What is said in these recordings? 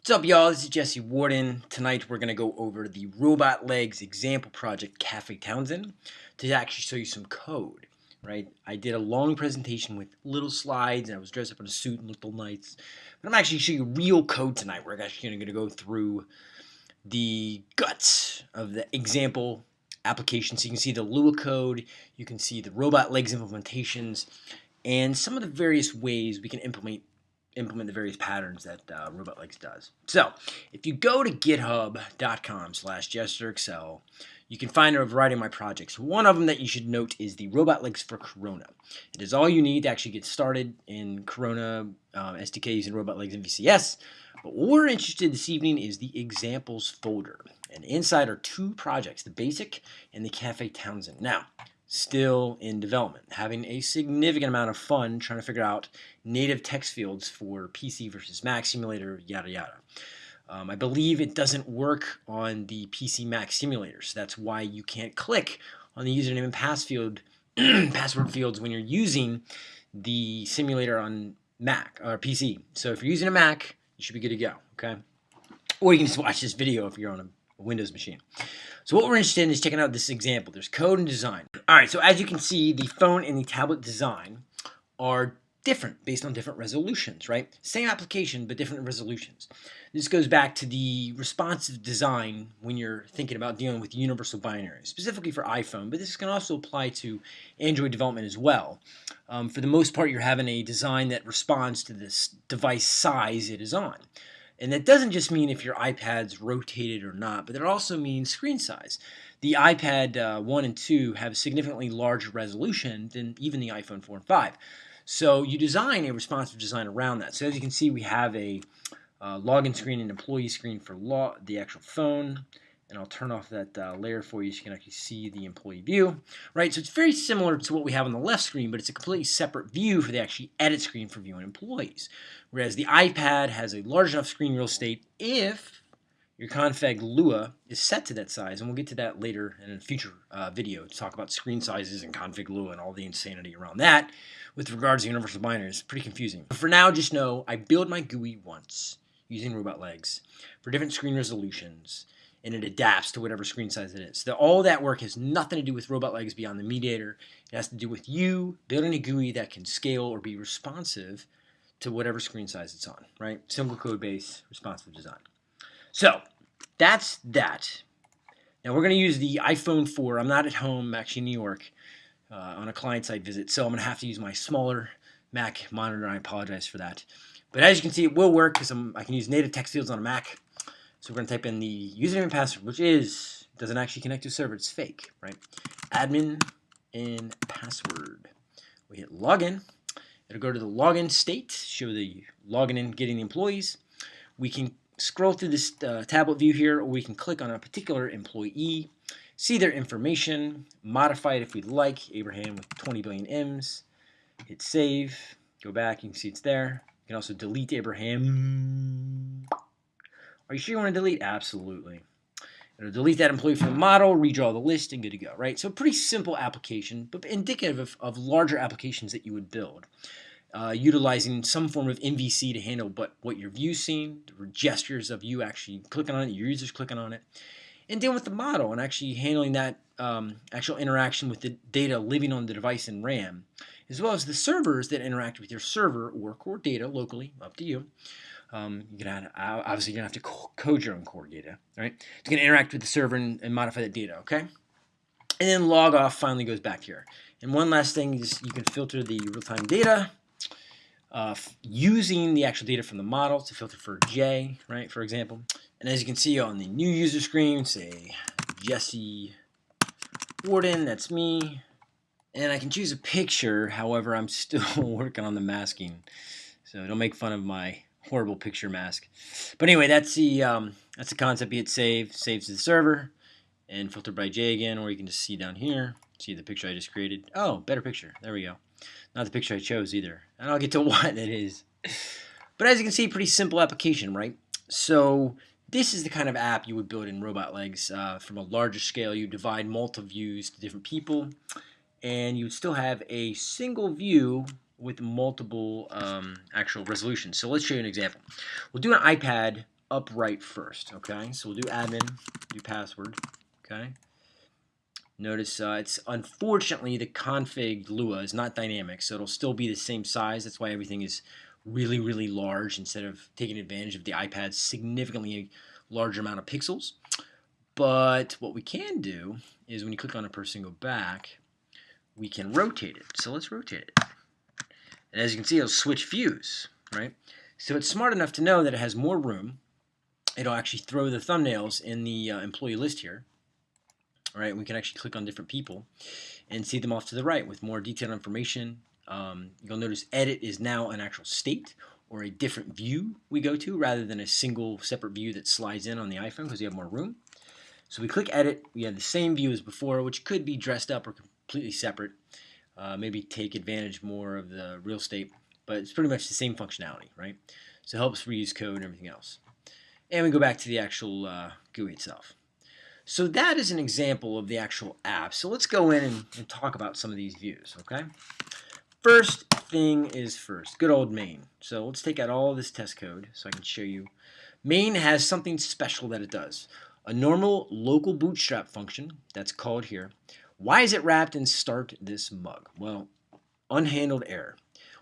What's up, y'all? This is Jesse Warden. Tonight we're going to go over the Robot Legs example project Cafe Townsend to actually show you some code, right? I did a long presentation with little slides and I was dressed up in a suit and looked all nice. But I'm actually showing you real code tonight. We're actually going to go through the guts of the example application. So you can see the Lua code, you can see the Robot Legs implementations, and some of the various ways we can implement implement the various patterns that uh, Robot Legs does. So if you go to github.com slash JesterXL, you can find a variety of my projects. One of them that you should note is the Robot Legs for Corona. It is all you need to actually get started in Corona um, SDK using Robot Legs and VCS. But what we're interested in this evening is the examples folder. And inside are two projects, the Basic and the Cafe Townsend. Now, still in development, having a significant amount of fun trying to figure out native text fields for PC versus Mac simulator, yada yada. Um, I believe it doesn't work on the PC Mac simulator, so that's why you can't click on the username and pass field, password fields when you're using the simulator on Mac or PC. So if you're using a Mac, you should be good to go, okay? Or you can just watch this video if you're on a Windows machine. So what we're interested in is checking out this example. There's code and design. All right, so as you can see, the phone and the tablet design are different based on different resolutions, right? Same application, but different resolutions. This goes back to the responsive design when you're thinking about dealing with universal binaries, specifically for iPhone, but this can also apply to Android development as well. Um, for the most part, you're having a design that responds to this device size it is on. And that doesn't just mean if your iPad's rotated or not, but it also means screen size. The iPad uh, 1 and 2 have significantly larger resolution than even the iPhone 4 and 5. So you design a responsive design around that. So as you can see, we have a uh, login screen and employee screen for the actual phone and I'll turn off that uh, layer for you so you can actually see the employee view, right? So it's very similar to what we have on the left screen, but it's a completely separate view for the actually edit screen for viewing employees. Whereas the iPad has a large enough screen real estate if your config Lua is set to that size, and we'll get to that later in a future uh, video to talk about screen sizes and config Lua and all the insanity around that with regards to universal binaries. Pretty confusing. But for now, just know I build my GUI once using robot legs for different screen resolutions and it adapts to whatever screen size it is. So all that work has nothing to do with robot legs beyond the mediator. It has to do with you building a GUI that can scale or be responsive to whatever screen size it's on, right? Single code base, responsive design. So that's that. Now we're going to use the iPhone 4. I'm not at home, I'm actually in New York uh, on a client-side visit, so I'm going to have to use my smaller Mac monitor. I apologize for that. But as you can see, it will work because I can use native text fields on a Mac. So we're going to type in the username and password, which is, doesn't actually connect to a server, it's fake, right? Admin and password. We hit login. It'll go to the login state, show the login and getting the employees. We can scroll through this uh, tablet view here, or we can click on a particular employee, see their information, modify it if we'd like, Abraham with 20 billion M's, hit save, go back, you can see it's there. You can also delete Abraham. Are you sure you want to delete? Absolutely. It'll delete that employee from the model, redraw the list, and good to go, right? So pretty simple application, but indicative of, of larger applications that you would build. Uh, utilizing some form of MVC to handle but what your view's seeing, the gestures of you actually clicking on it, your users clicking on it, and dealing with the model and actually handling that um, actual interaction with the data living on the device in RAM, as well as the servers that interact with your server or core data locally, up to you. Um, you're gonna obviously you're gonna have to code your own core data, right? It's gonna interact with the server and, and modify that data, okay? And then log off finally goes back here. And one last thing is you can filter the real-time data uh, using the actual data from the model to filter for J, right, for example. And as you can see on the new user screen, say Jesse Warden, that's me. And I can choose a picture, however, I'm still working on the masking. So don't make fun of my horrible picture mask. But anyway, that's the um, that's the concept. You hit save, saves to the server, and filter by J again, or you can just see down here, see the picture I just created. Oh, better picture. There we go. Not the picture I chose either. And I'll get to why that is. But as you can see, pretty simple application, right? So this is the kind of app you would build in Robot Legs uh, from a larger scale. You divide multiple views to different people, and you would still have a single view with multiple um, actual resolutions. So let's show you an example. We'll do an iPad upright first, okay? So we'll do admin, do password, okay? Notice uh, it's unfortunately the config Lua is not dynamic, so it'll still be the same size. That's why everything is really, really large instead of taking advantage of the iPad's significantly larger amount of pixels. But what we can do is when you click on a person go back, we can rotate it. So let's rotate it. And as you can see, it'll switch views, right? So it's smart enough to know that it has more room. It'll actually throw the thumbnails in the uh, employee list here. All right, we can actually click on different people and see them off to the right with more detailed information. Um, you'll notice edit is now an actual state or a different view we go to rather than a single separate view that slides in on the iPhone because you have more room. So we click edit, we have the same view as before, which could be dressed up or completely separate. Uh, maybe take advantage more of the real estate, but it's pretty much the same functionality, right? So it helps reuse code and everything else. And we go back to the actual uh, GUI itself. So that is an example of the actual app. So let's go in and, and talk about some of these views, okay? First thing is first, good old main. So let's take out all this test code so I can show you. Main has something special that it does. A normal local bootstrap function that's called here. Why is it wrapped in start this mug? Well, unhandled error.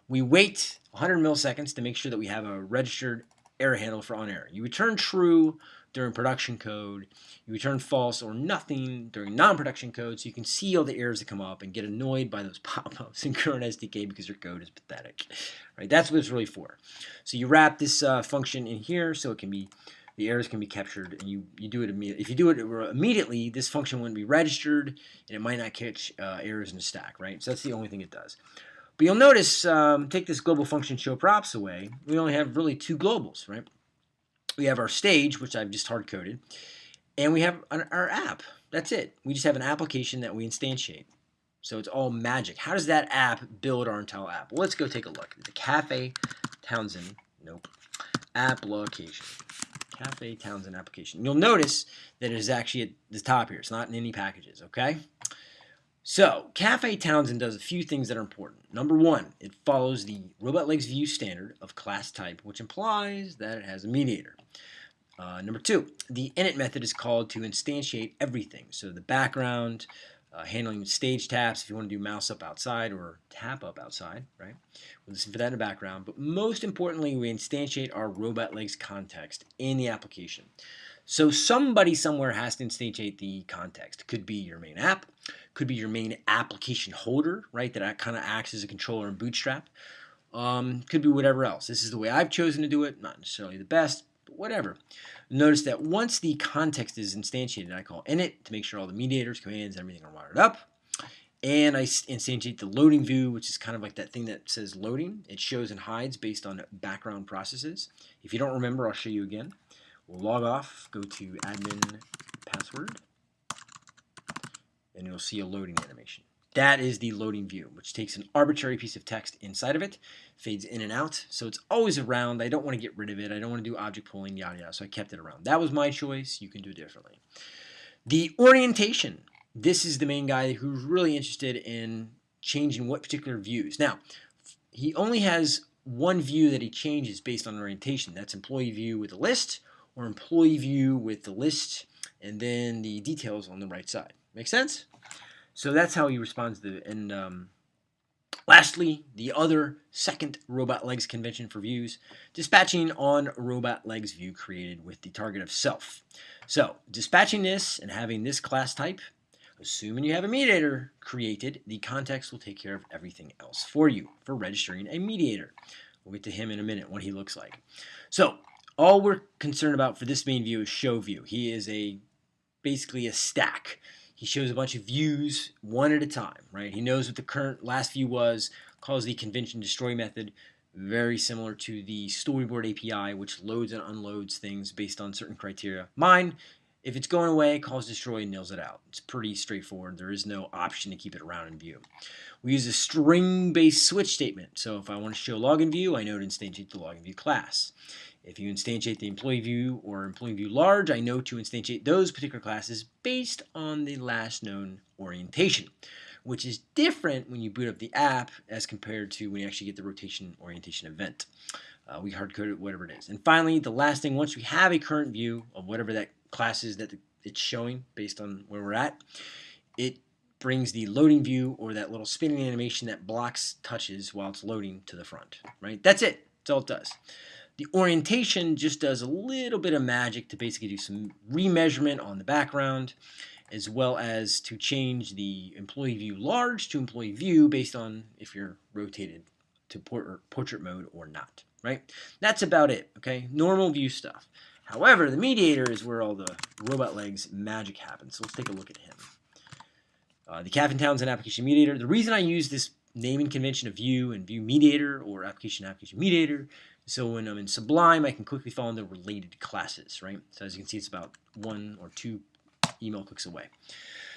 We wait 100 milliseconds to make sure that we have a registered error handle for on error. You return true during production code. You return false or nothing during non-production code, so you can see all the errors that come up and get annoyed by those pop-ups in Corona SDK because your code is pathetic. Right? That's what it's really for. So you wrap this uh, function in here so it can be the errors can be captured and you, you do it immediately. If you do it immediately, this function wouldn't be registered and it might not catch uh, errors in the stack, right? So that's the only thing it does. But you'll notice, um, take this global function show props away, we only have really two globals, right? We have our stage, which I've just hard-coded, and we have an, our app. That's it. We just have an application that we instantiate. So it's all magic. How does that app build our entire app? Well, let's go take a look. The Cafe Townsend, nope, application. Cafe Townsend application. You'll notice that it is actually at the top here. It's not in any packages, okay? So, Cafe Townsend does a few things that are important. Number one, it follows the Robot Legs View standard of class type, which implies that it has a mediator. Uh, number two, the init method is called to instantiate everything. So the background, uh, handling stage taps if you want to do mouse up outside or tap up outside, right? We'll listen for that in the background. But most importantly, we instantiate our robot legs context in the application. So somebody somewhere has to instantiate the context. Could be your main app, could be your main application holder, right? That kind of acts as a controller in Bootstrap. Um, could be whatever else. This is the way I've chosen to do it. Not necessarily the best, whatever. Notice that once the context is instantiated, I call init to make sure all the mediators, commands, everything are wired up. And I instantiate the loading view, which is kind of like that thing that says loading. It shows and hides based on background processes. If you don't remember, I'll show you again. We'll log off, go to admin password, and you'll see a loading animation. That is the loading view, which takes an arbitrary piece of text inside of it, fades in and out, so it's always around. I don't want to get rid of it. I don't want to do object pooling, yada yada, so I kept it around. That was my choice. You can do it differently. The orientation. This is the main guy who's really interested in changing what particular views. Now, he only has one view that he changes based on orientation. That's employee view with a list or employee view with the list and then the details on the right side. Make sense? So that's how he responds to it. And um, lastly, the other second robot legs convention for views, dispatching on robot legs view created with the target of self. So dispatching this and having this class type, assuming you have a mediator created, the context will take care of everything else for you for registering a mediator. We'll get to him in a minute, what he looks like. So all we're concerned about for this main view is show view. He is a basically a stack. He shows a bunch of views one at a time, right? He knows what the current last view was, calls the convention destroy method, very similar to the storyboard API, which loads and unloads things based on certain criteria. Mine, if it's going away, calls destroy and nails it out. It's pretty straightforward. There is no option to keep it around in view. We use a string-based switch statement. So if I want to show login view, I know to instantiate the login view class. If you instantiate the employee view or employee view large, I know to instantiate those particular classes based on the last known orientation. which is different when you boot up the app as compared to when you actually get the rotation orientation event. Uh, we hard code it, whatever it is. And finally, the last thing, once we have a current view of whatever that class is that it's showing based on where we're at, it brings the loading view or that little spinning animation that blocks touches while it's loading to the front, right? That's it. That's all it does. The orientation just does a little bit of magic to basically do some remeasurement on the background as well as to change the employee view large to employee view based on if you're rotated to portrait mode or not, right? That's about it, okay? Normal view stuff. However, the mediator is where all the robot legs magic happens. So let's take a look at him. Uh, the Cafe Townsend application mediator. The reason I use this naming convention of view and view mediator or application application mediator so when I'm in Sublime, I can quickly find the related classes, right? So as you can see, it's about one or two email clicks away.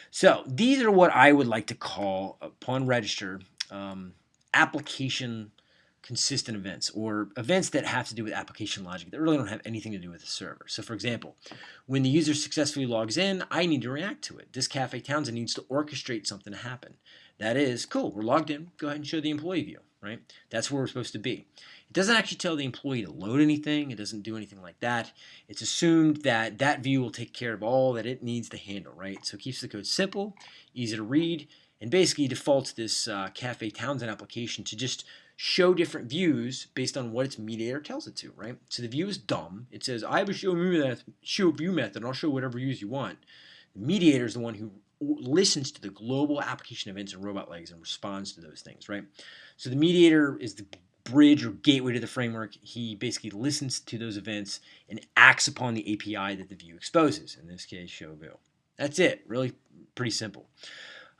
So these are what I would like to call, upon register, um, application consistent events or events that have to do with application logic that really don't have anything to do with the server. So for example, when the user successfully logs in, I need to react to it. This Cafe Townsend needs to orchestrate something to happen. That is, cool, we're logged in, go ahead and show the employee view, right? That's where we're supposed to be. It doesn't actually tell the employee to load anything. It doesn't do anything like that. It's assumed that that view will take care of all that it needs to handle, right? So it keeps the code simple, easy to read, and basically defaults this uh, Cafe Townsend application to just show different views based on what its mediator tells it to, right? So the view is dumb. It says, I have a show view method, show view method, and I'll show whatever views you want. The mediator is the one who listens to the global application events and robot legs and responds to those things, right? So the mediator is the bridge or gateway to the framework, he basically listens to those events and acts upon the API that the view exposes, in this case, show view. That's it, really pretty simple.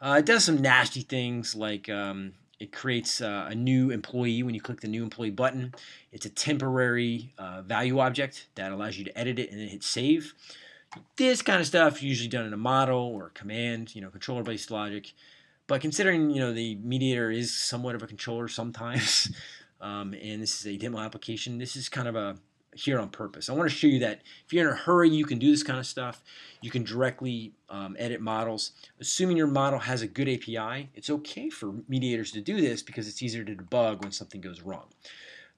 Uh, it does some nasty things like um, it creates uh, a new employee when you click the new employee button. It's a temporary uh, value object that allows you to edit it and then hit save. This kind of stuff usually done in a model or a command, you know, controller-based logic. But considering, you know, the mediator is somewhat of a controller sometimes, um, and this is a demo application. This is kind of a here on purpose. I want to show you that if you're in a hurry, you can do this kind of stuff. You can directly um, edit models. Assuming your model has a good API, it's okay for mediators to do this because it's easier to debug when something goes wrong.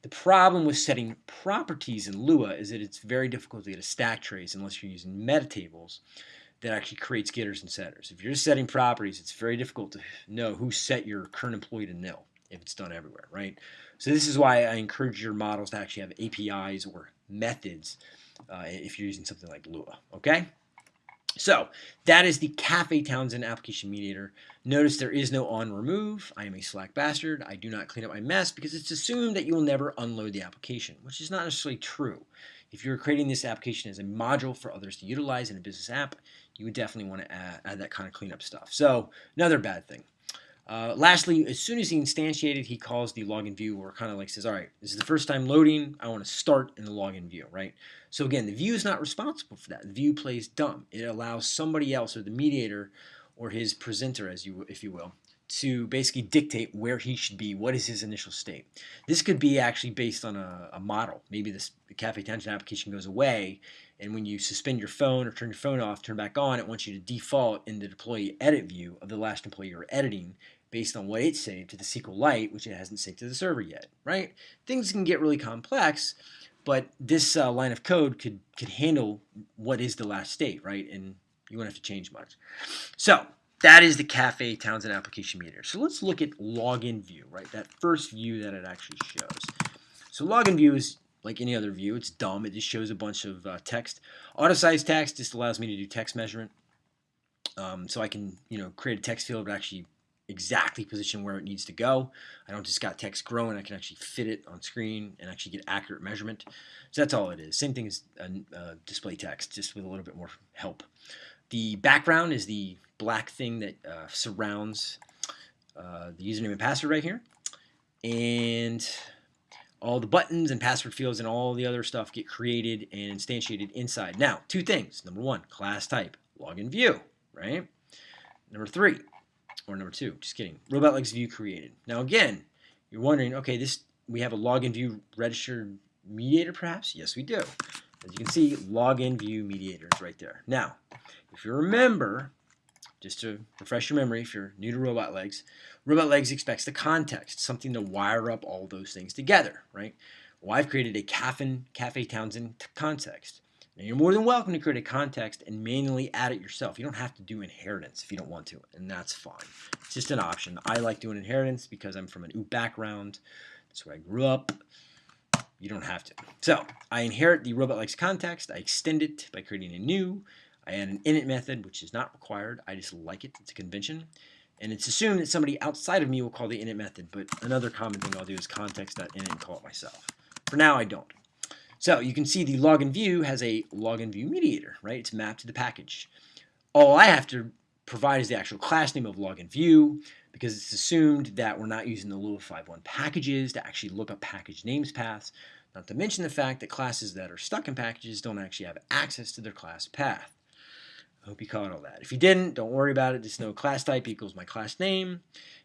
The problem with setting properties in Lua is that it's very difficult to get a stack trace unless you're using metatables that actually creates getters and setters. If you're just setting properties, it's very difficult to know who set your current employee to nil if it's done everywhere, right? So this is why I encourage your models to actually have APIs or methods uh, if you're using something like Lua, okay? So that is the Cafe Townsend application mediator. Notice there is no on remove. I am a slack bastard. I do not clean up my mess because it's assumed that you will never unload the application, which is not necessarily true. If you're creating this application as a module for others to utilize in a business app, you would definitely want to add, add that kind of cleanup stuff. So another bad thing. Uh, lastly, as soon as he instantiated, he calls the login view or kind of like says, all right, this is the first time loading. I want to start in the login view, right? So again, the view is not responsible for that. The view plays dumb. It allows somebody else or the mediator or his presenter, as you if you will, to basically dictate where he should be, what is his initial state. This could be actually based on a, a model. Maybe this Cafe Townsend application goes away, and when you suspend your phone or turn your phone off, turn back on, it wants you to default in the deploy edit view of the last employee you're editing based on what it saved to the SQLite, which it hasn't saved to the server yet, right? Things can get really complex, but this uh, line of code could, could handle what is the last state, right? And you won't have to change much. So that is the Cafe Townsend application meter. So let's look at login view, right? That first view that it actually shows. So login view is like any other view. It's dumb. It just shows a bunch of uh, text. Auto size text just allows me to do text measurement. Um, so I can, you know, create a text field that actually exactly position where it needs to go. I don't just got text growing, I can actually fit it on screen and actually get accurate measurement. So that's all it is. Same thing as a, a display text, just with a little bit more help. The background is the black thing that uh, surrounds uh, the username and password right here. And all the buttons and password fields and all the other stuff get created and instantiated inside. Now, two things. Number one, class type, login view, right? Number three, or number two, just kidding. Robot view created. Now again, you're wondering, okay, this we have a login view registered mediator perhaps? Yes, we do. As you can see, login view mediator is right there. Now, if you remember, just to refresh your memory if you're new to Robot Legs, Robot Legs expects the context, something to wire up all those things together, right? Well, I've created a Cafe, Cafe Townsend context. Now, you're more than welcome to create a context and manually add it yourself. You don't have to do inheritance if you don't want to, and that's fine. It's just an option. I like doing inheritance because I'm from an OOP background. That's where I grew up. You don't have to. So I inherit the robot legs context. I extend it by creating a new. I add an init method, which is not required. I just like it. It's a convention. And it's assumed that somebody outside of me will call the init method, but another common thing I'll do is context.init and call it myself. For now, I don't. So you can see the login view has a login view mediator, right? It's mapped to the package. All I have to provide is the actual class name of login view because it's assumed that we're not using the Lua 5.1 packages to actually look up package names paths, not to mention the fact that classes that are stuck in packages don't actually have access to their class path. I hope you caught all that. If you didn't, don't worry about it. Just know class type equals my class name,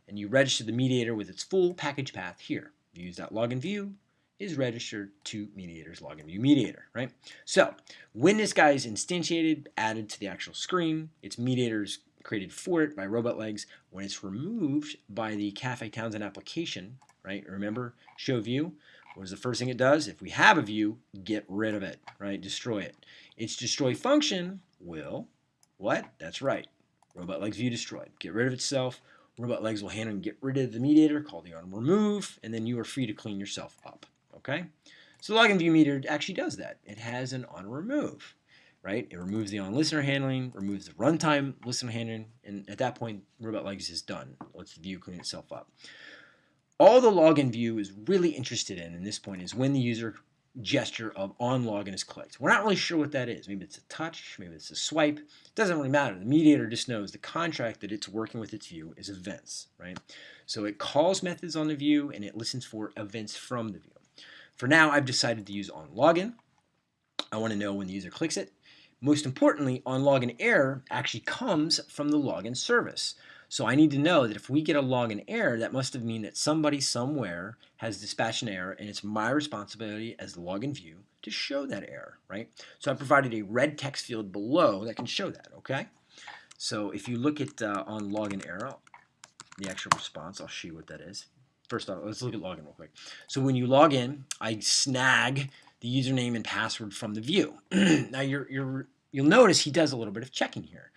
and you register the mediator with its full package path here. Views.login view is registered to mediator's login view mediator, right? So when this guy is instantiated, added to the actual screen, its mediators created for it by Robot Legs. When it's removed by the Cafe Townsend application, right? Remember, show view. What is the first thing it does? If we have a view, get rid of it, right? Destroy it. Its destroy function will what? That's right. Robot legs view destroyed. Get rid of itself. Robot legs will handle and get rid of the mediator, call the on remove, and then you are free to clean yourself up. Okay? So login view mediator actually does that. It has an on remove, right? It removes the on listener handling, removes the runtime listener handling, and at that point, robot legs is done. Lets view clean itself up. All the login view is really interested in, in this point, is when the user gesture of on login is clicked. We're not really sure what that is. Maybe it's a touch, maybe it's a swipe. It doesn't really matter. The mediator just knows the contract that it's working with its view is events, right? So it calls methods on the view and it listens for events from the view. For now, I've decided to use on login. I want to know when the user clicks it. Most importantly, on login error actually comes from the login service. So I need to know that if we get a login error, that must have mean that somebody somewhere has dispatched an error, and it's my responsibility as the login view to show that error, right? So I provided a red text field below that can show that, okay? So if you look at uh, on login error, the actual response, I'll show you what that is. First off, let's look at login real quick. So when you log in, I snag the username and password from the view. now you're, you're, you'll notice he does a little bit of checking here.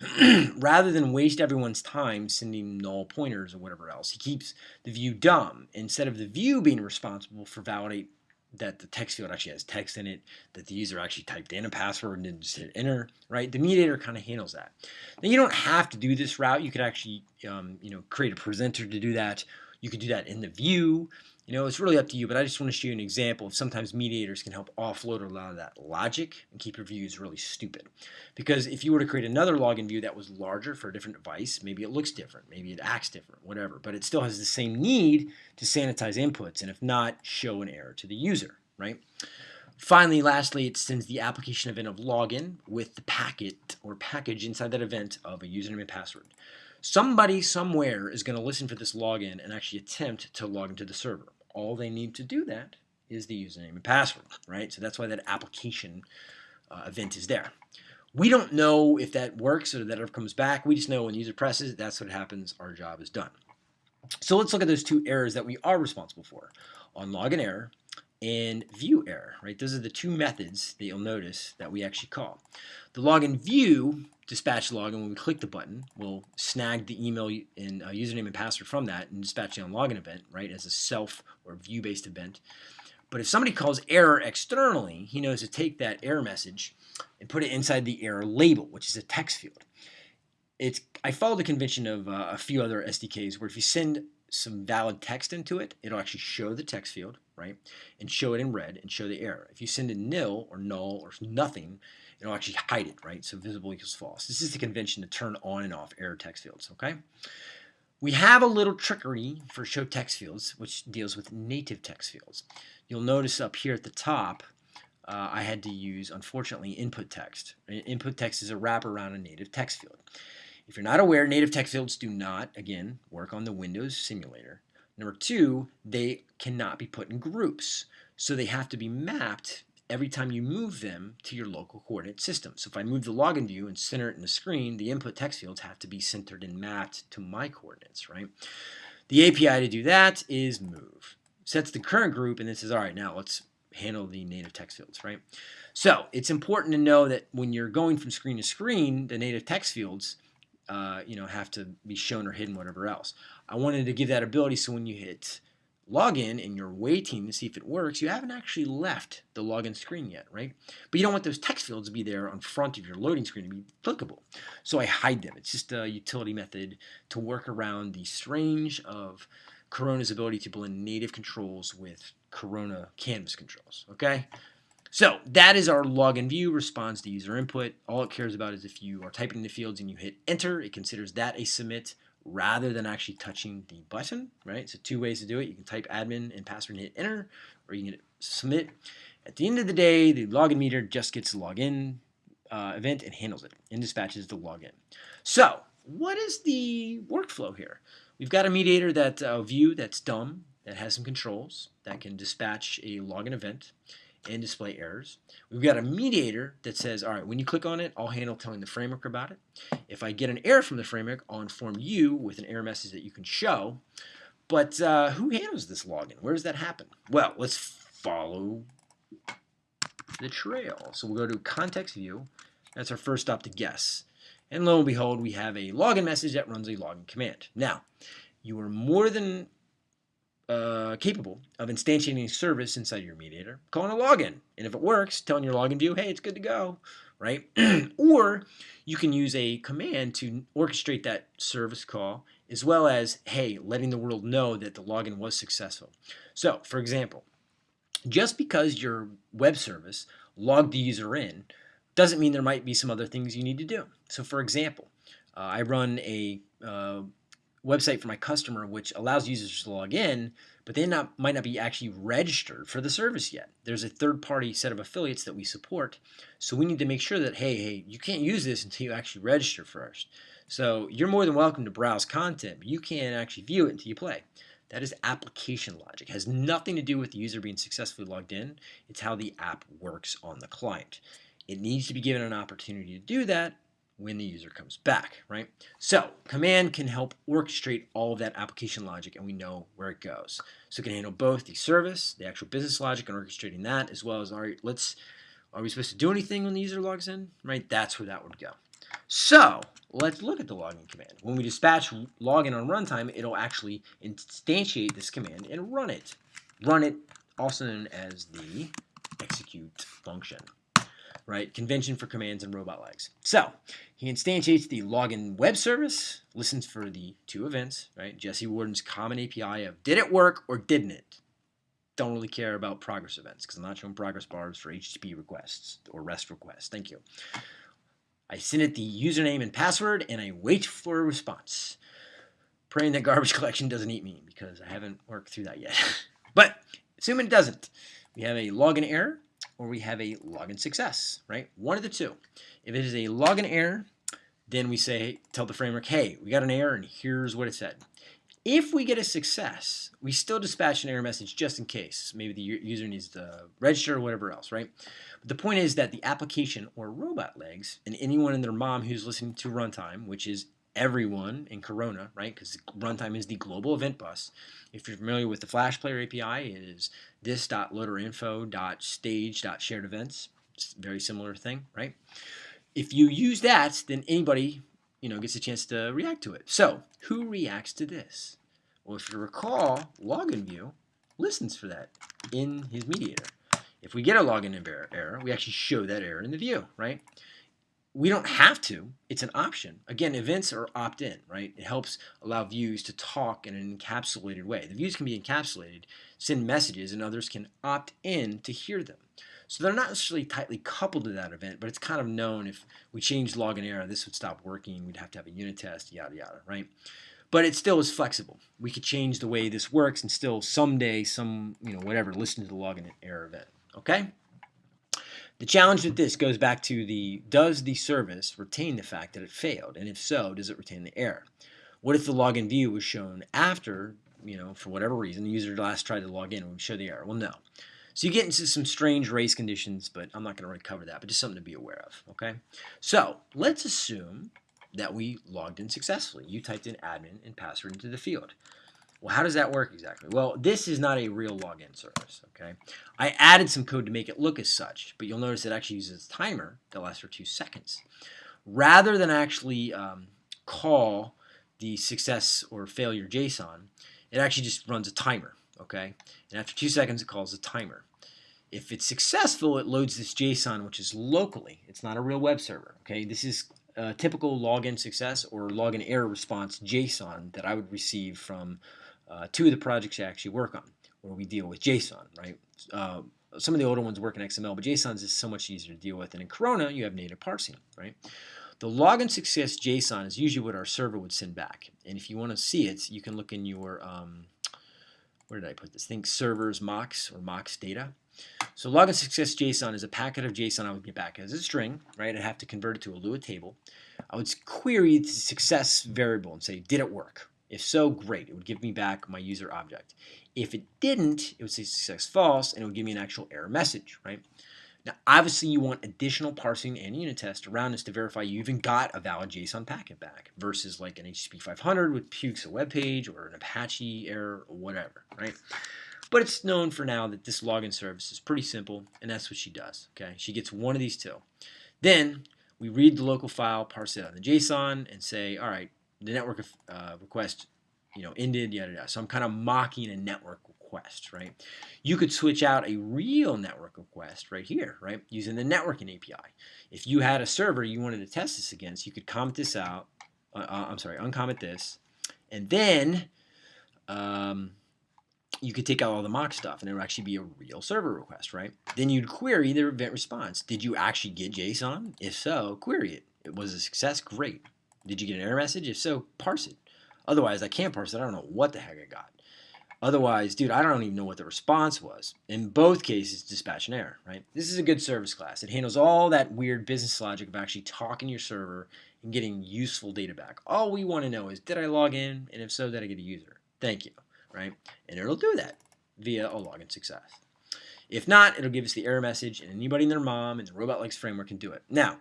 rather than waste everyone's time sending null pointers or whatever else, he keeps the view dumb. Instead of the view being responsible for validate that the text field actually has text in it, that the user actually typed in a password and didn't just hit enter, right? The mediator kind of handles that. Now you don't have to do this route. You could actually, um, you know, create a presenter to do that. You could do that in the view. You know, it's really up to you, but I just want to show you an example of sometimes mediators can help offload a lot of that logic and keep your views really stupid. Because if you were to create another login view that was larger for a different device, maybe it looks different, maybe it acts different, whatever, but it still has the same need to sanitize inputs, and if not, show an error to the user, right? Finally, lastly, it sends the application event of login with the packet or package inside that event of a username and password. Somebody somewhere is going to listen for this login and actually attempt to log into the server all they need to do that is the username and password, right? So that's why that application uh, event is there. We don't know if that works or that ever comes back. We just know when the user presses, that's what happens. Our job is done. So let's look at those two errors that we are responsible for. On login error and view error, right? Those are the two methods that you'll notice that we actually call. The login view dispatch login when we click the button will snag the email and uh, username and password from that and dispatch the login event, right, as a self or view-based event. But if somebody calls error externally, he knows to take that error message and put it inside the error label, which is a text field. It's I follow the convention of uh, a few other SDKs where if you send some valid text into it, it'll actually show the text field, right? And show it in red and show the error. If you send a nil or null or nothing, it'll actually hide it, right? So visible equals false. This is the convention to turn on and off error text fields, okay? We have a little trickery for show text fields, which deals with native text fields. You'll notice up here at the top, uh, I had to use, unfortunately, input text. Input text is a wraparound a native text field. If you're not aware, native text fields do not, again, work on the Windows simulator. Number two, they cannot be put in groups. So they have to be mapped every time you move them to your local coordinate system. So if I move the login view and center it in the screen, the input text fields have to be centered and mapped to my coordinates, right? The API to do that is move. Sets the current group and then says, all right, now let's handle the native text fields, right? So it's important to know that when you're going from screen to screen, the native text fields, uh, you know, have to be shown or hidden, whatever else. I wanted to give that ability so when you hit login and you're waiting to see if it works, you haven't actually left the login screen yet, right? But you don't want those text fields to be there on front of your loading screen to be clickable. So I hide them. It's just a utility method to work around the strange of Corona's ability to blend native controls with Corona canvas controls, okay? So that is our login view, responds to user input. All it cares about is if you are typing in the fields and you hit enter, it considers that a submit rather than actually touching the button, right? So two ways to do it. You can type admin and password and hit enter, or you can hit submit. At the end of the day, the login meter just gets the login uh, event and handles it and dispatches the login. So what is the workflow here? We've got a mediator that uh, view that's dumb, that has some controls, that can dispatch a login event and display errors. We've got a mediator that says, all right, when you click on it, I'll handle telling the framework about it. If I get an error from the framework, I'll inform you with an error message that you can show. But uh, who handles this login? Where does that happen? Well, let's follow the trail. So we'll go to context view. That's our first stop to guess. And lo and behold, we have a login message that runs a login command. Now, you are more than uh, capable of instantiating a service inside your mediator, calling a login. And if it works, telling your login view, hey, it's good to go, right? or you can use a command to orchestrate that service call as well as, hey, letting the world know that the login was successful. So, for example, just because your web service logged the user in doesn't mean there might be some other things you need to do. So, for example, uh, I run a uh, website for my customer which allows users to log in, but they not, might not be actually registered for the service yet. There's a third-party set of affiliates that we support, so we need to make sure that, hey, hey, you can't use this until you actually register first. So you're more than welcome to browse content, but you can't actually view it until you play. That is application logic. It has nothing to do with the user being successfully logged in. It's how the app works on the client. It needs to be given an opportunity to do that when the user comes back, right? So command can help orchestrate all of that application logic and we know where it goes. So it can handle both the service, the actual business logic and orchestrating that as well as, all right, let's, are we supposed to do anything when the user logs in, right? That's where that would go. So let's look at the login command. When we dispatch login on runtime, it'll actually instantiate this command and run it. Run it, also known as the execute function right? Convention for commands and robot legs. So he instantiates the login web service, listens for the two events, right? Jesse Warden's common API of did it work or didn't it? Don't really care about progress events because I'm not showing progress bars for HTTP requests or REST requests. Thank you. I send it the username and password and I wait for a response. Praying that garbage collection doesn't eat me because I haven't worked through that yet. but assuming it doesn't, we have a login error or we have a login success, right? One of the two. If it is a login error, then we say, tell the framework, hey, we got an error and here's what it said. If we get a success, we still dispatch an error message just in case. Maybe the user needs to register or whatever else, right? But the point is that the application or robot legs and anyone and their mom who's listening to runtime, which is everyone in Corona, right? Because runtime is the global event bus. If you're familiar with the Flash Player API, it is this.loaderinfo.stage.shared events. Very similar thing, right? If you use that, then anybody, you know, gets a chance to react to it. So, who reacts to this? Well, if you recall, login view listens for that in his mediator. If we get a login error, we actually show that error in the view, right? We don't have to. It's an option. Again, events are opt-in, right? It helps allow views to talk in an encapsulated way. The views can be encapsulated, send messages, and others can opt in to hear them. So they're not necessarily tightly coupled to that event, but it's kind of known if we change login error, this would stop working. We'd have to have a unit test, yada, yada, right? But it still is flexible. We could change the way this works and still someday, some, you know, whatever, listen to the login error event, okay? The challenge with this goes back to the does the service retain the fact that it failed? And if so, does it retain the error? What if the login view was shown after, you know, for whatever reason, the user last tried to log in and show the error? Well, no. So you get into some strange race conditions, but I'm not going to really cover that, but just something to be aware of, okay? So let's assume that we logged in successfully. You typed in admin and password into the field. Well, how does that work exactly? Well, this is not a real login service, okay? I added some code to make it look as such, but you'll notice it actually uses a timer that lasts for two seconds. Rather than actually um, call the success or failure JSON, it actually just runs a timer, okay? And after two seconds, it calls a timer. If it's successful, it loads this JSON, which is locally. It's not a real web server, okay? This is a typical login success or login error response JSON that I would receive from uh, two of the projects I actually work on, where we deal with JSON, right? Uh, some of the older ones work in XML, but JSON is so much easier to deal with. And in Corona, you have native parsing, right? The login success JSON is usually what our server would send back. And if you want to see it, you can look in your, um, where did I put this? Think servers mocks or mocks data. So login success JSON is a packet of JSON I would get back as a string, right? I'd have to convert it to a Lua table. I would query the success variable and say, did it work? If so, great. It would give me back my user object. If it didn't, it would say success false, and it would give me an actual error message, right? Now, obviously, you want additional parsing and unit test around this to verify you even got a valid JSON packet back versus like an HTTP 500 with pukes a web page or an Apache error or whatever, right? But it's known for now that this login service is pretty simple, and that's what she does, okay? She gets one of these two. Then we read the local file, parse it on the JSON, and say, all right, the network uh, request, you know, ended, yada yada. So I'm kind of mocking a network request, right? You could switch out a real network request right here, right, using the networking API. If you had a server you wanted to test this against, you could comment this out. Uh, uh, I'm sorry, uncomment this, and then um, you could take out all the mock stuff, and it would actually be a real server request, right? Then you'd query the event response. Did you actually get JSON? If so, query it. It was a success. Great. Did you get an error message? If so, parse it. Otherwise, I can't parse it. I don't know what the heck I got. Otherwise, dude, I don't even know what the response was. In both cases, dispatch an error, right? This is a good service class. It handles all that weird business logic of actually talking to your server and getting useful data back. All we want to know is, did I log in? And if so, did I get a user? Thank you, right? And it'll do that via a login success. If not, it'll give us the error message, and anybody and their mom in the Robot Legs framework can do it. Now,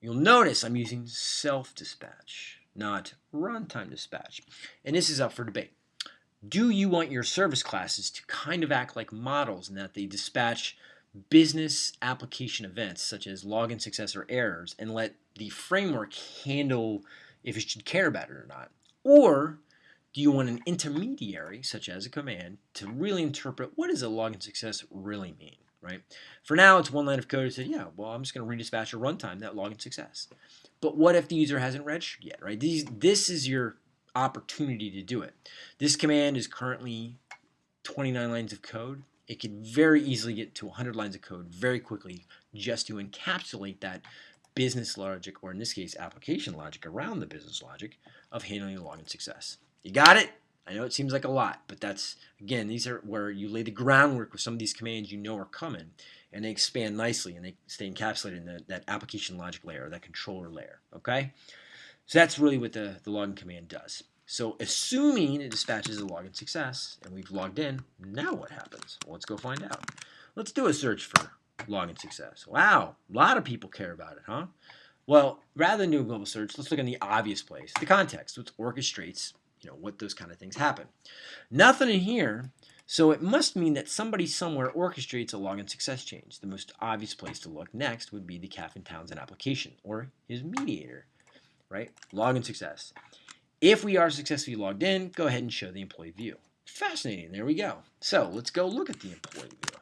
You'll notice I'm using self-dispatch, not runtime dispatch. And this is up for debate. Do you want your service classes to kind of act like models in that they dispatch business application events such as login success or errors and let the framework handle if it should care about it or not? Or do you want an intermediary, such as a command, to really interpret what does a login success really mean? Right? For now, it's one line of code that said, yeah, well, I'm just going to redispatch a runtime that login success. But what if the user hasn't registered yet, right? These, this is your opportunity to do it. This command is currently 29 lines of code. It could very easily get to 100 lines of code very quickly just to encapsulate that business logic, or in this case, application logic around the business logic of handling the login success. You got it? I know it seems like a lot, but that's, again, these are where you lay the groundwork with some of these commands you know are coming, and they expand nicely, and they stay encapsulated in the, that application logic layer, that controller layer, okay? So that's really what the, the login command does. So assuming it dispatches a login success, and we've logged in, now what happens? Well, let's go find out. Let's do a search for login success. Wow, a lot of people care about it, huh? Well, rather than do a global search, let's look in the obvious place, the context, which orchestrates you know, what those kind of things happen. Nothing in here, so it must mean that somebody somewhere orchestrates a login success change. The most obvious place to look next would be the Cafe Townsend application or his mediator, right? Login success. If we are successfully logged in, go ahead and show the employee view. Fascinating, there we go. So let's go look at the employee view.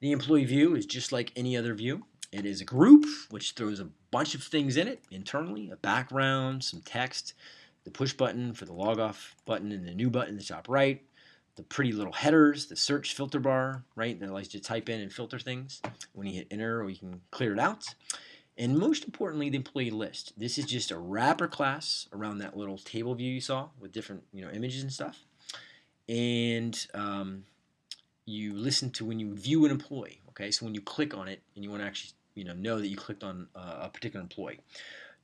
The employee view is just like any other view. It is a group which throws a bunch of things in it internally, a background, some text, the push button for the log off button and the new button in the top right, the pretty little headers, the search filter bar, right, that allows you to type in and filter things. When you hit enter, or you can clear it out. And most importantly, the employee list. This is just a wrapper class around that little table view you saw with different you know images and stuff. And um, you listen to when you view an employee. Okay, so when you click on it and you want to actually you know know that you clicked on uh, a particular employee.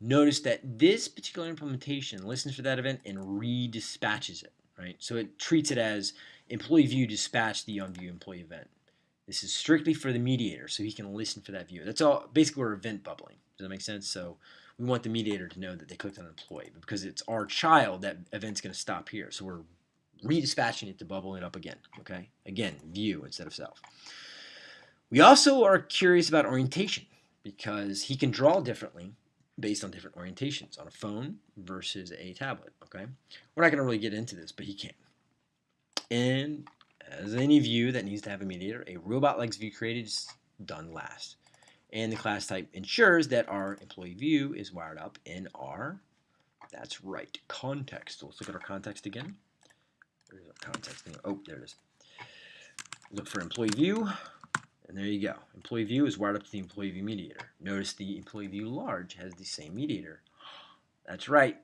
Notice that this particular implementation listens for that event and redispatches it, right? So it treats it as employee view dispatch the on view employee event. This is strictly for the mediator, so he can listen for that view. That's all. Basically, we're event bubbling. Does that make sense? So we want the mediator to know that they clicked on employee, but because it's our child, that event's going to stop here. So we're redispatching it to bubble it up again. Okay, again, view instead of self. We also are curious about orientation because he can draw differently based on different orientations on a phone versus a tablet. Okay, we're not going to really get into this, but he can. And as any view that needs to have a mediator, a Robotlegs view created is done last. And the class type ensures that our employee view is wired up in our, that's right, context. So let's look at our context again. There's our context. Oh, there it is. Look for employee view, and there you go. Employee view is wired up to the employee view mediator. Notice the employee view large has the same mediator. That's right.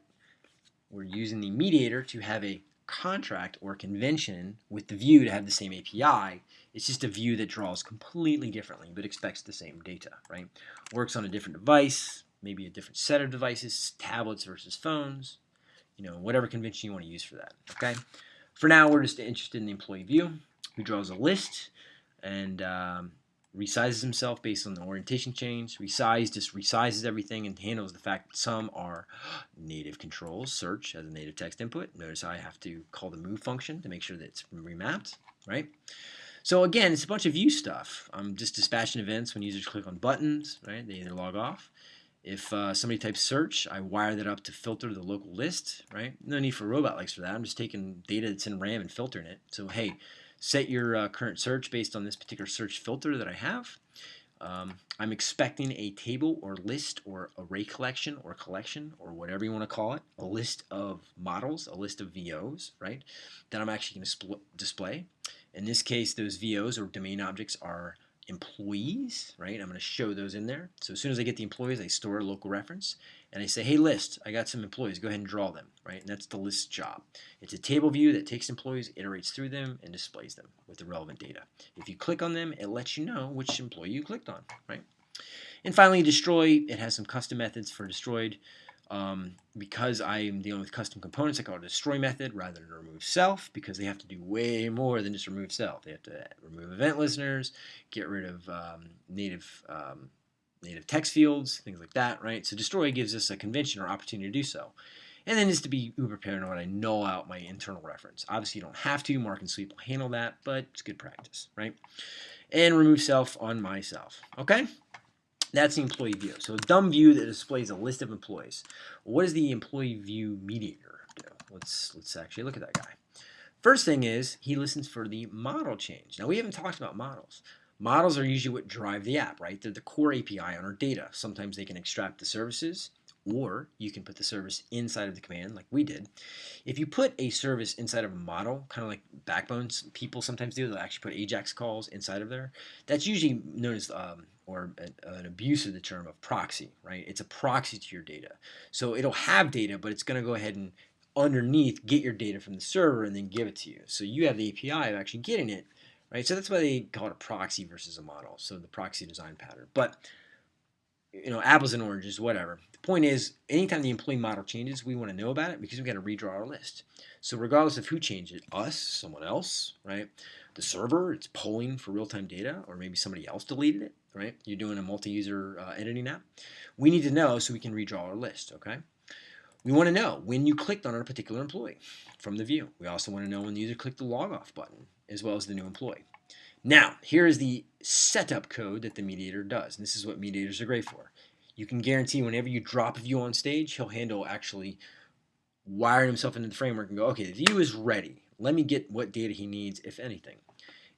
We're using the mediator to have a contract or convention with the view to have the same API. It's just a view that draws completely differently but expects the same data, right? Works on a different device, maybe a different set of devices, tablets versus phones, you know, whatever convention you want to use for that, okay? For now, we're just interested in the employee view, who draws a list and um, resizes himself based on the orientation change. Resize just resizes everything and handles the fact that some are native controls, search as a native text input. Notice I have to call the move function to make sure that it's remapped, right? So again, it's a bunch of view stuff. I'm just dispatching events when users click on buttons, right? They either log off. If uh, somebody types search, I wire that up to filter the local list, right? No need for Robotlegs for that. I'm just taking data that's in RAM and filtering it. So hey, set your uh, current search based on this particular search filter that I have. Um, I'm expecting a table or list or array collection or collection or whatever you want to call it, a list of models, a list of VOs, right, that I'm actually going to display. In this case, those VOs or domain objects are employees, right? I'm going to show those in there. So as soon as I get the employees, I store a local reference and I say, hey list, I got some employees, go ahead and draw them, right? And that's the list job. It's a table view that takes employees, iterates through them, and displays them with the relevant data. If you click on them, it lets you know which employee you clicked on, right? And finally, destroy, it has some custom methods for destroyed. Um, because I'm dealing with custom components, I call it a destroy method rather than remove self because they have to do way more than just remove self. They have to remove event listeners, get rid of um, native um, native text fields, things like that, right? So destroy gives us a convention or opportunity to do so. And then just to be uber paranoid, I null out my internal reference. Obviously, you don't have to. Mark and Sweep will handle that, but it's good practice, right? And remove self on myself, okay? That's the employee view. So a dumb view that displays a list of employees. What does the employee view mediator do? Let's, let's actually look at that guy. First thing is he listens for the model change. Now we haven't talked about models. Models are usually what drive the app, right? They're the core API on our data. Sometimes they can extract the services, or you can put the service inside of the command like we did. If you put a service inside of a model, kind of like backbones people sometimes do, they'll actually put AJAX calls inside of there. That's usually known as, um, or an, an abuse of the term of proxy, right? It's a proxy to your data. So it'll have data, but it's going to go ahead and underneath get your data from the server and then give it to you. So you have the API of actually getting it, right? So that's why they call it a proxy versus a model. So the proxy design pattern. But you know, apples and oranges, whatever. The point is, anytime the employee model changes, we want to know about it because we've got to redraw our list. So regardless of who changed it, us, someone else, right? The server, it's polling for real-time data, or maybe somebody else deleted it, right? You're doing a multi-user uh, editing app. We need to know so we can redraw our list, okay? We want to know when you clicked on a particular employee from the view. We also want to know when the user clicked the log off button as well as the new employee. Now, here is the setup code that the mediator does. And this is what mediators are great for. You can guarantee whenever you drop a view on stage, he'll handle actually wiring himself into the framework and go, okay, the view is ready. Let me get what data he needs, if anything.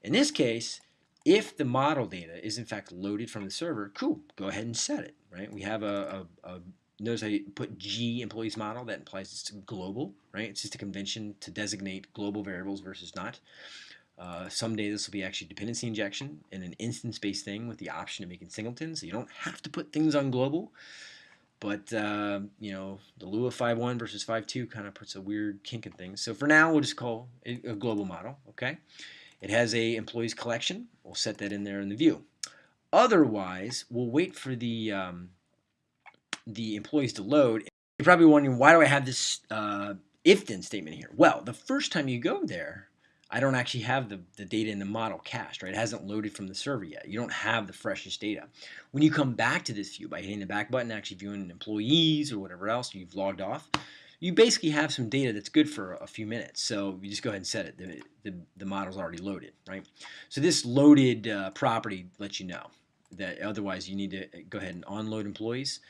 In this case, if the model data is in fact loaded from the server, cool, go ahead and set it, right? We have a, a, a notice I put G employees model, that implies it's global, right? It's just a convention to designate global variables versus not. Uh, someday this will be actually dependency injection and an instance-based thing with the option of making singletons. So you don't have to put things on global, but uh, you know the Lua 5.1 versus 5.2 kind of puts a weird kink in things. So for now, we'll just call it a global model. Okay, it has a employees collection. We'll set that in there in the view. Otherwise, we'll wait for the um, the employees to load. You're probably wondering why do I have this uh, if then statement here? Well, the first time you go there I don't actually have the, the data in the model cached, right? It hasn't loaded from the server yet. You don't have the freshest data. When you come back to this view by hitting the back button, actually viewing employees or whatever else you've logged off, you basically have some data that's good for a few minutes. So you just go ahead and set it. The, the, the model's already loaded, right? So this loaded uh, property lets you know that otherwise you need to uh, go ahead and onload employees.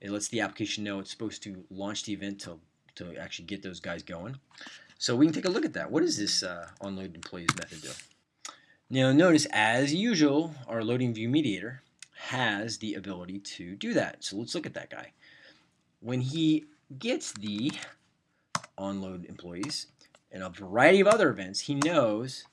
It lets the application know it's supposed to launch the event to, to actually get those guys going. So we can take a look at that. What does this uh, onload employees method do? Now notice, as usual, our loading view mediator has the ability to do that. So let's look at that guy. When he gets the onload employees and a variety of other events, he knows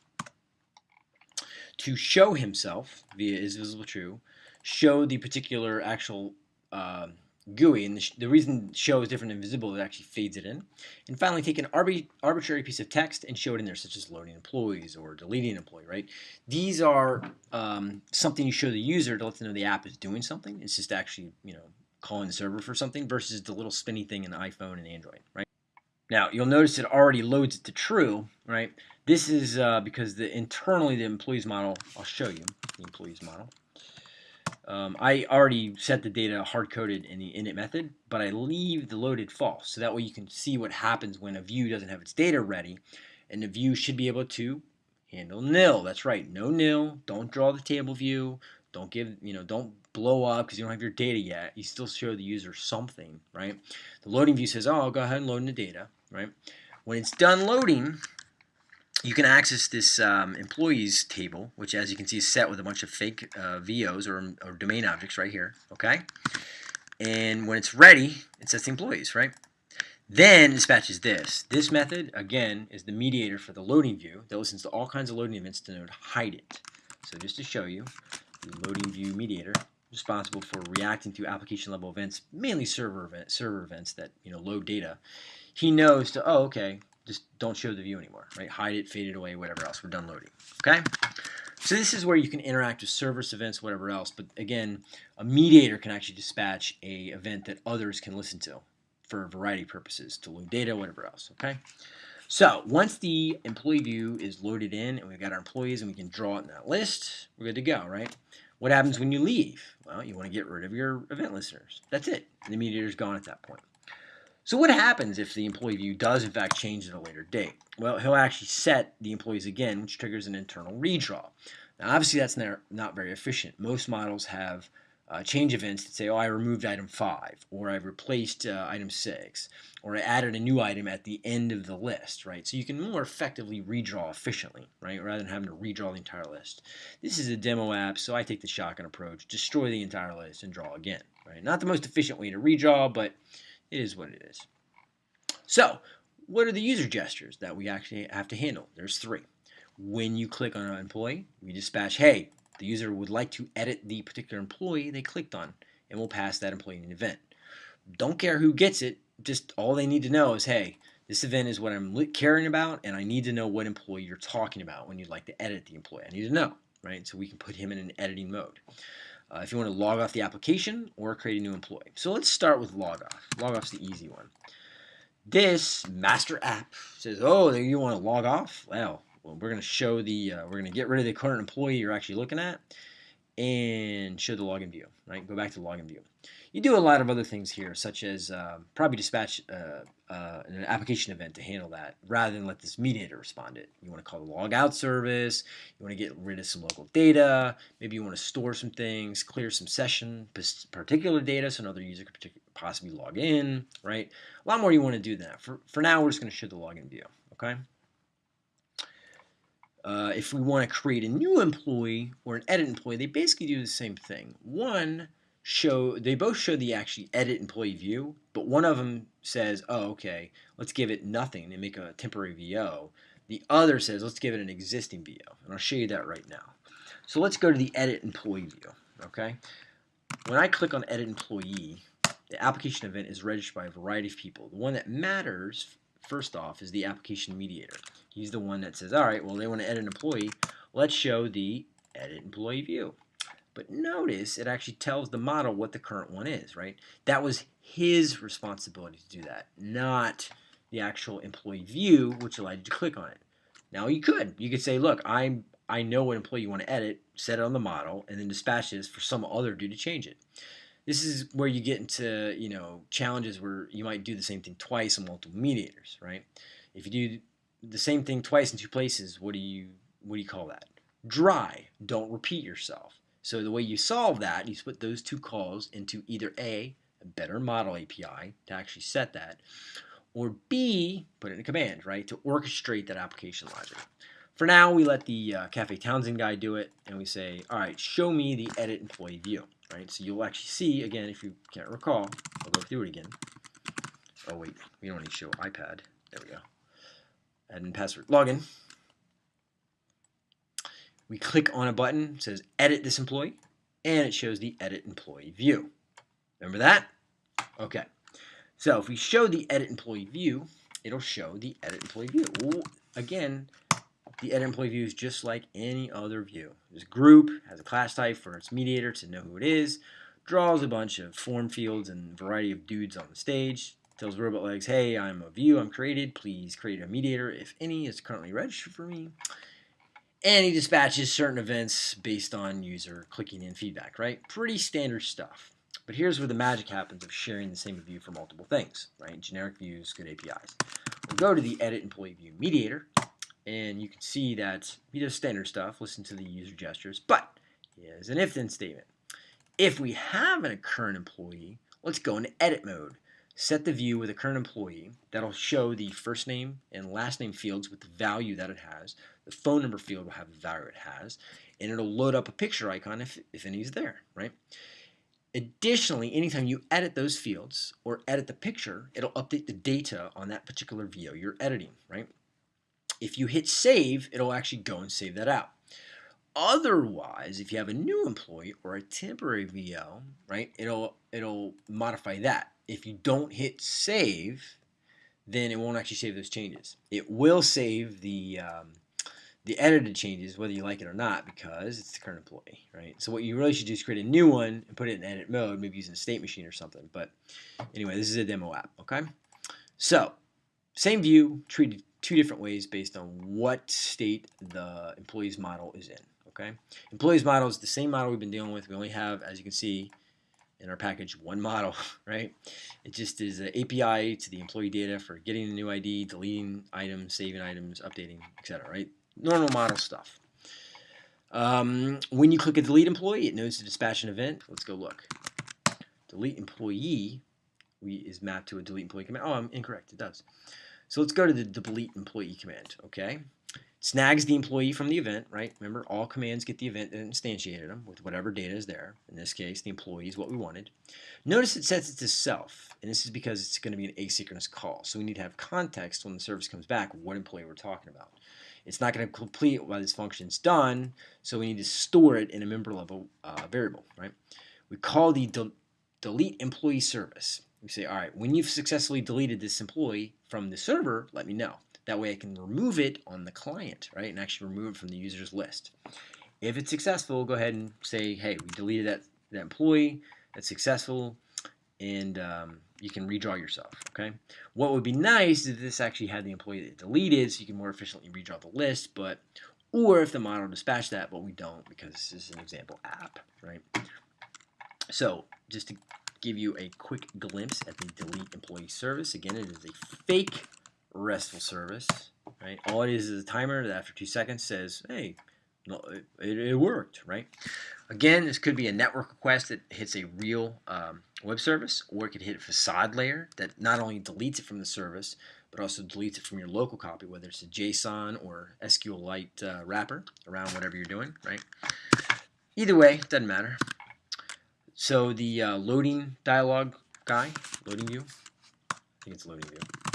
to show himself via is visible true, show the particular actual uh, GUI, and the, the, reason show is different than visible, it actually fades it in. And finally, take an arbi arbitrary piece of text and show it in there, such as loading employees or deleting an employee, right? These are um, something you show the user to let them know the app is doing something. It's just actually, you know, calling the server for something versus the little spinny thing in the iPhone and Android, right? Now, you'll notice it already loads it to true, right? This is uh, because the internally the employees model, I'll show you the employees model. Um, I already set the data hard-coded in the init method, but I leave the loaded false. So that way you can see what happens when a view doesn't have its data ready. And the view should be able to handle nil. That's right, no nil. Don't draw the table view. Don't give, you know, don't blow up because you don't have your data yet. You still show the user something, right? The loading view says, oh, I'll go ahead and load in the data, right? When it's done loading, you can access this um, employees table, which as you can see is set with a bunch of fake uh, VOs or, or domain objects right here, okay? And when it's ready, it sets the employees, right? Then dispatches this. This method, again, is the mediator for the loading view that listens to all kinds of loading events to know to hide it. So just to show you, the loading view mediator responsible for reacting to application level events, mainly server event, server events that you know load data. He knows to oh okay, just don't show the view anymore, right? Hide it, fade it away, whatever else. We're done loading. Okay. So this is where you can interact with service events, whatever else. But again, a mediator can actually dispatch a event that others can listen to for a variety of purposes, to load data, whatever else. Okay. So once the employee view is loaded in and we've got our employees and we can draw it in that list, we're good to go, right? What happens when you leave? Well, you want to get rid of your event listeners. That's it. The mediator's gone at that point. So what happens if the employee view does in fact change at a later date? Well, he'll actually set the employees again, which triggers an internal redraw. Now, obviously, that's not very efficient. Most models have uh, change events that say, oh, I removed item 5, or I replaced uh, item 6, or I added a new item at the end of the list, right? So you can more effectively redraw efficiently, right, rather than having to redraw the entire list. This is a demo app, so I take the shotgun approach, destroy the entire list and draw again, right? Not the most efficient way to redraw, but it is what it is. So, what are the user gestures that we actually have to handle? There's three. When you click on an employee, we dispatch, hey, the user would like to edit the particular employee they clicked on, and we'll pass that employee an event. Don't care who gets it, just all they need to know is, hey, this event is what I'm caring about, and I need to know what employee you're talking about when you'd like to edit the employee. I need to know, right? So we can put him in an editing mode. Uh, if you want to log off the application or create a new employee. So let's start with log off. Log off's the easy one. This master app says, oh, you want to log off? Well, well, we're going to show the, uh, we're going to get rid of the current employee you're actually looking at and show the login view, right? Go back to login view. You do a lot of other things here, such as uh, probably dispatch uh, uh, an application event to handle that, rather than let this mediator respond it. You want to call the logout service, you want to get rid of some local data, maybe you want to store some things, clear some session, particular data so another user could possibly log in, right? A lot more you want to do than that. For, for now, we're just going to show the login view, okay? Uh, if we want to create a new employee or an edit employee, they basically do the same thing. One show they both show the actually edit employee view, but one of them says, "Oh, okay, let's give it nothing and make a temporary VO." The other says, "Let's give it an existing VO," and I'll show you that right now. So let's go to the edit employee view. Okay, when I click on edit employee, the application event is registered by a variety of people. The one that matters first off is the application mediator. He's the one that says, all right, well, they want to edit an employee. Let's show the edit employee view. But notice it actually tells the model what the current one is, right? That was his responsibility to do that, not the actual employee view, which allowed you to click on it. Now you could. You could say, look, I'm I know what employee you want to edit, set it on the model, and then dispatch this for some other dude to change it. This is where you get into you know challenges where you might do the same thing twice on multiple mediators, right? If you do the same thing twice in two places, what do you what do you call that? Dry. Don't repeat yourself. So the way you solve that, you put those two calls into either A, a better model API to actually set that, or B, put it in a command, right, to orchestrate that application logic. For now, we let the uh, Cafe Townsend guy do it, and we say, all right, show me the edit employee view, right? So you'll actually see, again, if you can't recall, I'll go through it again. Oh, wait, we don't need to show iPad. There we go. Admin password login. We click on a button, it says edit this employee, and it shows the edit employee view. Remember that? Okay. So if we show the edit employee view, it'll show the edit employee view. Well, again, the edit employee view is just like any other view. This group, has a class type for its mediator to know who it is, draws a bunch of form fields and variety of dudes on the stage, tells Robotlegs, hey, I'm a view I'm created, please create a mediator if any is currently registered for me and he dispatches certain events based on user clicking in feedback, right? Pretty standard stuff. But here's where the magic happens of sharing the same view for multiple things, right? Generic views, good APIs. We'll go to the edit employee view mediator, and you can see that he does standard stuff, listen to the user gestures, but he has an if-then statement. If we have a current employee, let's go into edit mode set the view with a current employee. That'll show the first name and last name fields with the value that it has. The phone number field will have the value it has. And it'll load up a picture icon if, if any is there, right? Additionally, anytime you edit those fields or edit the picture, it'll update the data on that particular VO you're editing, right? If you hit save, it'll actually go and save that out. Otherwise, if you have a new employee or a temporary VO, right, it'll it'll modify that if you don't hit save, then it won't actually save those changes. It will save the um, the edited changes, whether you like it or not, because it's the current employee, right? So what you really should do is create a new one and put it in edit mode, maybe using a state machine or something. But anyway, this is a demo app, okay? So same view, treated two different ways based on what state the employee's model is in, okay? Employee's model is the same model we've been dealing with. We only have, as you can see, in our package one model, right? It just is an API to the employee data for getting the new ID, deleting items, saving items, updating, etc. Right? Normal model stuff. Um, when you click a delete employee, it knows to dispatch an event. Let's go look. Delete employee we, is mapped to a delete employee command. Oh, I'm incorrect. It does. So let's go to the delete employee command. Okay snags the employee from the event, right? Remember, all commands get the event that instantiated them with whatever data is there. In this case, the employee is what we wanted. Notice it sets it to self, and this is because it's going to be an asynchronous call. So we need to have context when the service comes back what employee we're talking about. It's not going to complete while this function is done, so we need to store it in a member level uh, variable, right? We call the de delete employee service. We say, all right, when you've successfully deleted this employee from the server, let me know. That way I can remove it on the client, right, and actually remove it from the user's list. If it's successful, go ahead and say, hey, we deleted that, that employee, that's successful, and um, you can redraw yourself, okay? What would be nice is if this actually had the employee that deleted so you can more efficiently redraw the list, but or if the model dispatched that, but we don't because this is an example app, right? So just to give you a quick glimpse at the delete employee service, again, it is a fake RESTful service, right? All it is is a timer that after two seconds says, hey, it, it, worked, right? Again, this could be a network request that hits a real um, web service, or it could hit a facade layer that not only deletes it from the service, but also deletes it from your local copy, whether it's a JSON or SQLite uh, wrapper around whatever you're doing, right? Either way, doesn't matter. So the uh, loading dialog guy, loading view, I think it's loading view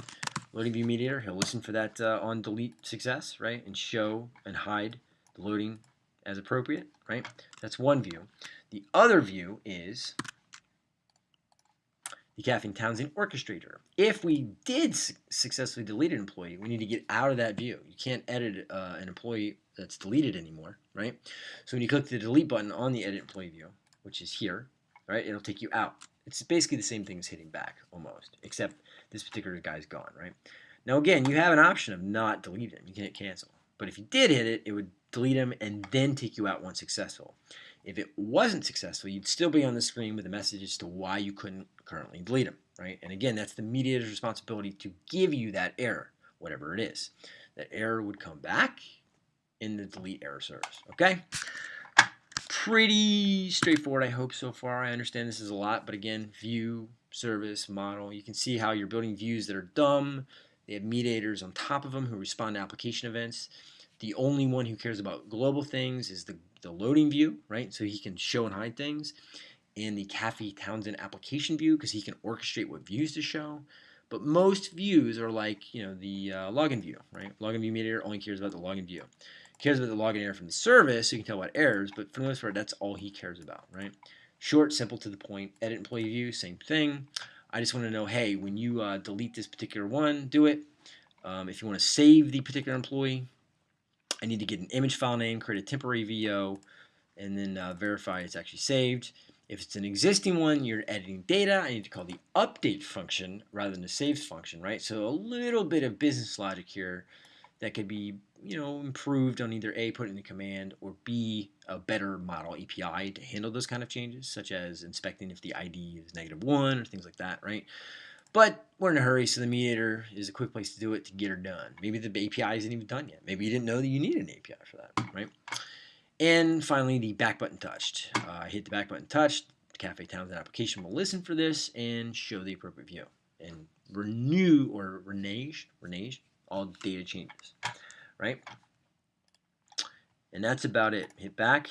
loading view mediator, he'll listen for that uh, on delete success, right, and show and hide the loading as appropriate, right? That's one view. The other view is the Cafe Townsend orchestrator. If we did su successfully delete an employee, we need to get out of that view. You can't edit uh, an employee that's deleted anymore, right? So when you click the delete button on the edit employee view, which is here, right, it'll take you out. It's basically the same thing as hitting back, almost, except this particular guy's gone, right? Now again, you have an option of not deleting him. You can hit cancel, But if you did hit it, it would delete them and then take you out once successful. If it wasn't successful, you'd still be on the screen with a message as to why you couldn't currently delete them, right? And again, that's the mediator's responsibility to give you that error, whatever it is. That error would come back in the delete error service, okay? Pretty straightforward, I hope, so far. I understand this is a lot, but again, view, service, model. You can see how you're building views that are dumb. They have mediators on top of them who respond to application events. The only one who cares about global things is the, the loading view, right? So he can show and hide things. And the Cafe Townsend application view because he can orchestrate what views to show. But most views are like, you know, the uh, login view, right? Login view mediator only cares about the login view. Cares about the login error from the service, so you can tell about errors, but for the most part, that's all he cares about, right? Short, simple, to the point. Edit employee view, same thing. I just want to know, hey, when you uh, delete this particular one, do it. Um, if you want to save the particular employee, I need to get an image file name, create a temporary VO, and then uh, verify it's actually saved. If it's an existing one, you're editing data, I need to call the update function rather than the saves function, right? So a little bit of business logic here that could be you know improved on either A, put in a command, or B, a better model API to handle those kind of changes, such as inspecting if the ID is negative one or things like that, right? But we're in a hurry, so the mediator is a quick place to do it to get her done. Maybe the API isn't even done yet. Maybe you didn't know that you needed an API for that, right? And finally, the back button touched. Uh, hit the back button touched. The Cafe Townsend application will listen for this and show the appropriate view and renew or renage, renage all data changes, right? And that's about it. Hit back,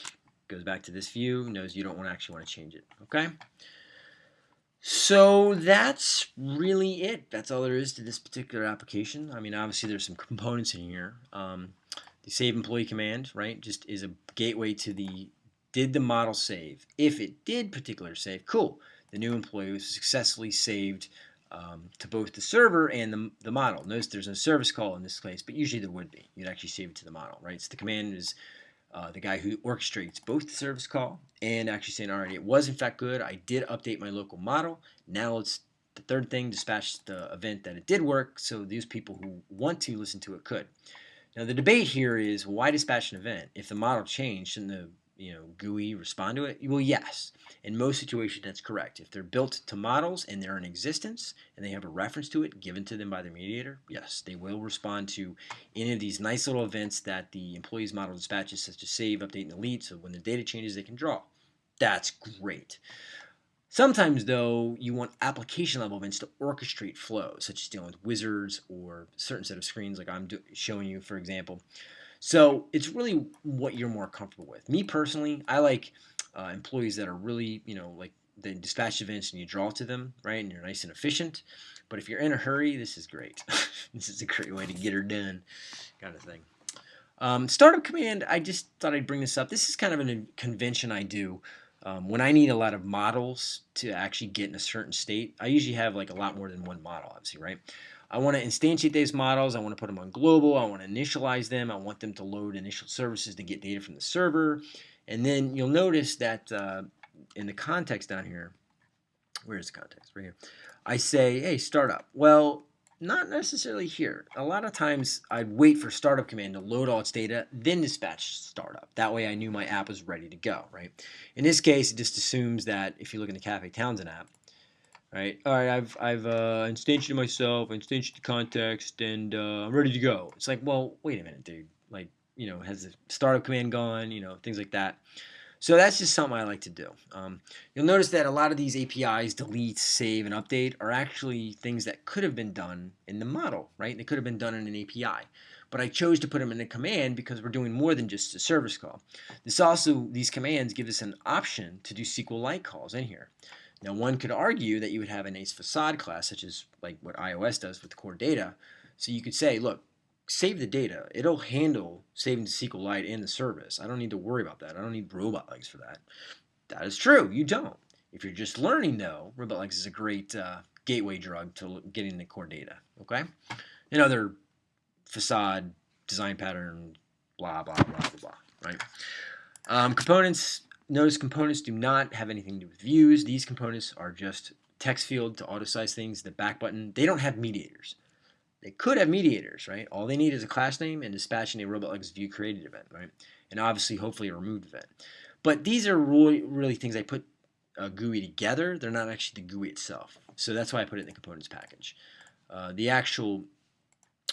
goes back to this view, knows you don't actually want to change it, okay? So that's really it. That's all there is to this particular application. I mean, obviously there's some components in here. Um, the save employee command, right, just is a gateway to the did the model save. If it did particular save, cool. The new employee was successfully saved um, to both the server and the, the model. Notice there's no service call in this case, but usually there would be. You'd actually save it to the model, right? So the command is uh, the guy who orchestrates both the service call and actually saying, all right, it was in fact good. I did update my local model. Now let's, the third thing, dispatch the event that it did work so these people who want to listen to it could. Now the debate here is why dispatch an event? If the model changed, shouldn't the you know, GUI respond to it? Well, yes. In most situations, that's correct. If they're built to models and they're in existence and they have a reference to it given to them by the mediator, yes, they will respond to any of these nice little events that the employee's model dispatches, such as save, update, and delete. So when the data changes, they can draw. That's great. Sometimes, though, you want application level events to orchestrate flows, such as dealing with wizards or certain set of screens like I'm showing you, for example. So it's really what you're more comfortable with. Me personally, I like uh, employees that are really, you know, like the dispatch events and you draw to them, right? And you're nice and efficient. But if you're in a hurry, this is great. this is a great way to get her done, kind of thing. Um, startup command, I just thought I'd bring this up. This is kind of a convention I do. Um, when I need a lot of models to actually get in a certain state, I usually have like a lot more than one model, obviously, right? I want to instantiate these models. I want to put them on global. I want to initialize them. I want them to load initial services to get data from the server. And then you'll notice that uh, in the context down here, where's the context? Right here. I say, hey, startup. Well, not necessarily here. A lot of times I'd wait for startup command to load all its data, then dispatch startup. That way I knew my app was ready to go, right? In this case, it just assumes that if you look in the Cafe Townsend app, right? All right, I've I've uh, instantiated myself, instantiated the context, and uh, I'm ready to go. It's like, well, wait a minute, dude. Like, you know, has the startup command gone? You know, things like that. So that's just something I like to do. Um, you'll notice that a lot of these APIs, delete, save, and update, are actually things that could have been done in the model, right? They could have been done in an API. But I chose to put them in a command because we're doing more than just a service call. This also, these commands give us an option to do SQLite calls in here. Now one could argue that you would have an ACE facade class, such as like what iOS does with core data. So you could say, look, save the data. It'll handle saving to SQLite and the service. I don't need to worry about that. I don't need Robotlegs for that. That is true. You don't. If you're just learning, though, Robotlegs is a great uh, gateway drug to getting the core data. Okay, and other facade design pattern, blah blah blah blah blah. Right. Um, components Notice components do not have anything to do with views. These components are just text field to auto size things. The back button, they don't have mediators. They could have mediators, right? All they need is a class name and dispatching a Robotlegs view created event, right? And obviously, hopefully, a removed event. But these are really, really things I put a GUI together. They're not actually the GUI itself. So that's why I put it in the components package. Uh, the actual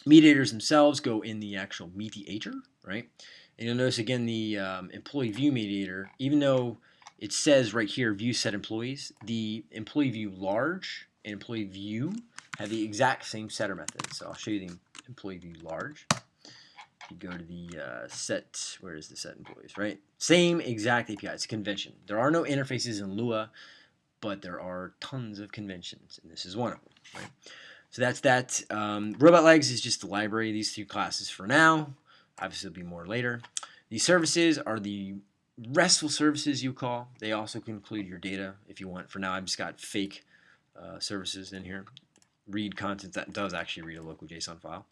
mediators themselves go in the actual mediator, right? And you'll notice again the um, employee view mediator, even though it says right here view set employees, the employee view large and employee view have the exact same setter method. So I'll show you the employee view large. You go to the uh, set, where is the set employees, right? Same exact API, it's a convention. There are no interfaces in Lua, but there are tons of conventions, and this is one of them, right? So that's that. Um, Robotlegs is just the library these two classes for now. Obviously, there'll be more later. These services are the RESTful services you call. They also can include your data if you want. For now, I've just got fake uh, services in here. Read content that does actually read a local JSON file.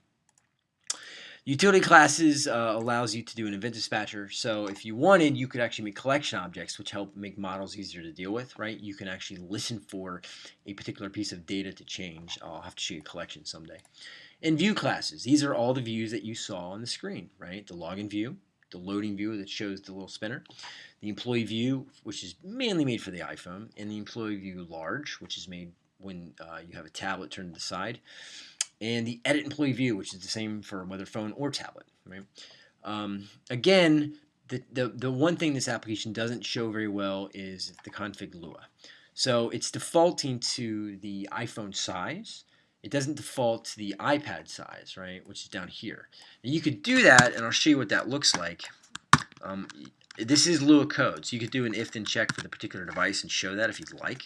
Utility classes uh, allows you to do an event dispatcher. So if you wanted, you could actually make collection objects, which help make models easier to deal with, right? You can actually listen for a particular piece of data to change. I'll have to show you a collection someday. And view classes. These are all the views that you saw on the screen, right? The login view, the loading view that shows the little spinner, the employee view, which is mainly made for the iPhone, and the employee view large, which is made when uh, you have a tablet turned to the side and the edit employee view, which is the same for whether phone or tablet. Right? Um, again, the, the, the one thing this application doesn't show very well is the config Lua. So it's defaulting to the iPhone size. It doesn't default to the iPad size, right, which is down here. Now you could do that, and I'll show you what that looks like. Um, this is Lua code, so you could do an if-then check for the particular device and show that if you'd like.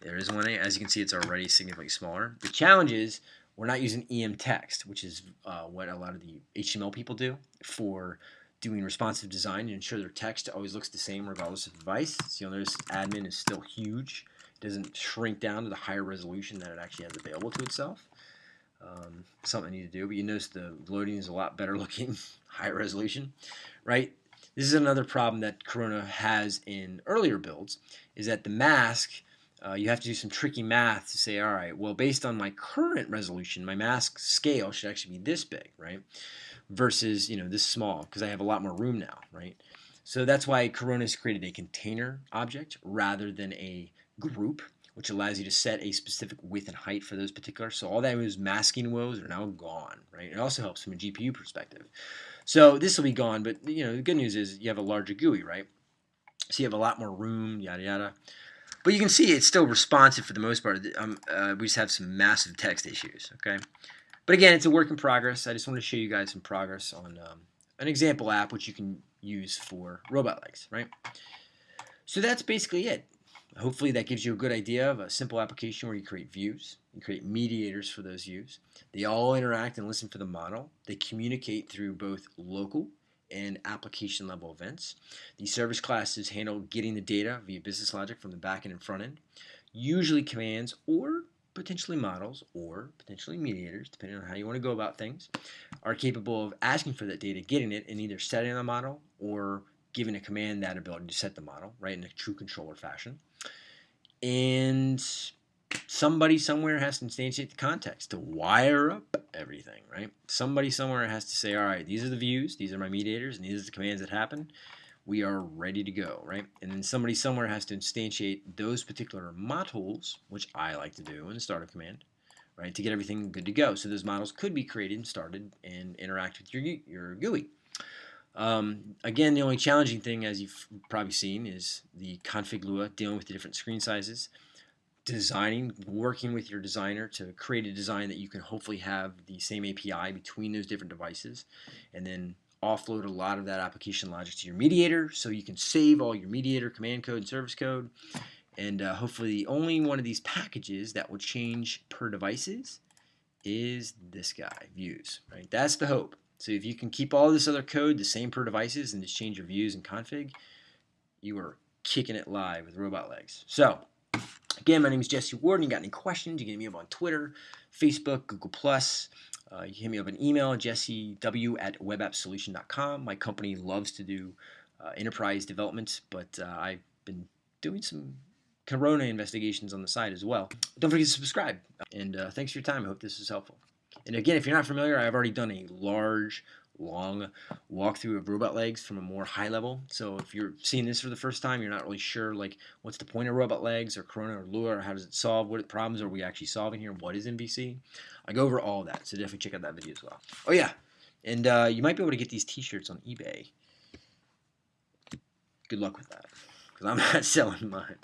There is one. As you can see, it's already significantly smaller. The challenge is we're not using EM text, which is uh, what a lot of the HTML people do for doing responsive design to ensure their text always looks the same regardless of device. So you'll notice admin is still huge. Doesn't shrink down to the higher resolution that it actually has available to itself. Um, something I need to do, but you notice the loading is a lot better looking, higher resolution, right? This is another problem that Corona has in earlier builds, is that the mask uh, you have to do some tricky math to say, all right, well, based on my current resolution, my mask scale should actually be this big, right? Versus, you know, this small, because I have a lot more room now, right? So that's why Corona has created a container object rather than a group, which allows you to set a specific width and height for those particular. So all that was masking woes are now gone, right? It also helps from a GPU perspective. So this will be gone, but you know the good news is you have a larger GUI, right? So you have a lot more room, yada yada. But you can see it's still responsive for the most part. Um, uh, we just have some massive text issues, okay? But again, it's a work in progress. I just want to show you guys some progress on um, an example app which you can use for Robotlegs, right? So that's basically it. Hopefully that gives you a good idea of a simple application where you create views, you create mediators for those views. They all interact and listen for the model. They communicate through both local and application level events. The service classes handle getting the data via business logic from the backend and front end. Usually commands or potentially models or potentially mediators, depending on how you want to go about things, are capable of asking for that data, getting it, and either setting the model or giving a command that ability to set the model, right, in a true controller fashion. And somebody somewhere has to instantiate the context to wire up everything, right? Somebody somewhere has to say, all right, these are the views, these are my mediators, and these are the commands that happen. We are ready to go, right? And then somebody somewhere has to instantiate those particular models, which I like to do in the startup command, right, to get everything good to go. So those models could be created and started and interact with your, your GUI. Um, again, the only challenging thing, as you've probably seen, is the config Lua dealing with the different screen sizes designing, working with your designer to create a design that you can hopefully have the same API between those different devices and then offload a lot of that application logic to your mediator so you can save all your mediator command code and service code and uh, hopefully the only one of these packages that will change per devices is this guy, views, right? That's the hope. So if you can keep all this other code the same per devices and just change your views and config, you are kicking it live with Robotlegs. So Again, my name is Jesse Warden. And You got any questions, you can hit me up on Twitter, Facebook, Google+. Uh, you can hit me up an email, jessew at webappsolution.com. My company loves to do uh, enterprise development, but uh, I've been doing some Corona investigations on the side as well. Don't forget to subscribe. And uh, thanks for your time. I hope this is helpful. And again, if you're not familiar, I've already done a large, long walkthrough of Robotlegs from a more high level. So if you're seeing this for the first time, you're not really sure like what's the point of Robotlegs or Corona or Lua or how does it solve, what problems are we actually solving here, what is MVC. I go over all that, so definitely check out that video as well. Oh yeah, and uh, you might be able to get these t-shirts on eBay. Good luck with that, because I'm not selling mine.